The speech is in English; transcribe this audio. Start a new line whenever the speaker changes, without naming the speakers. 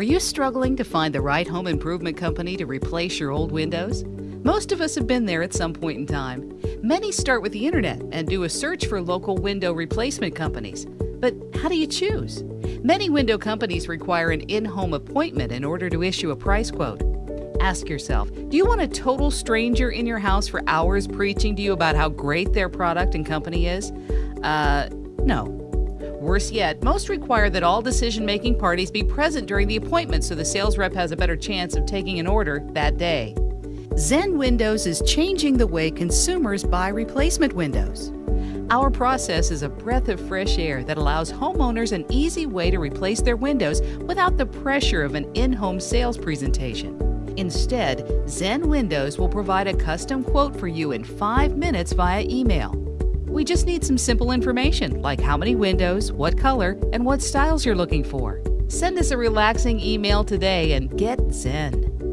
Are you struggling to find the right home improvement company to replace your old windows? Most of us have been there at some point in time. Many start with the internet and do a search for local window replacement companies. But how do you choose? Many window companies require an in home appointment in order to issue a price quote. Ask yourself do you want a total stranger in your house for hours preaching to you about how great their product and company is? Uh, no. Worse yet, most require that all decision making parties be present during the appointment so the sales rep has a better chance of taking an order that day. Zen Windows is changing the way consumers buy replacement windows. Our process is a breath of fresh air that allows homeowners an easy way to replace their windows without the pressure of an in home sales presentation. Instead, Zen Windows will provide a custom quote for you in five minutes via email. We just need some simple information like how many windows, what color, and what styles you're looking for. Send us a relaxing email today and get Zen.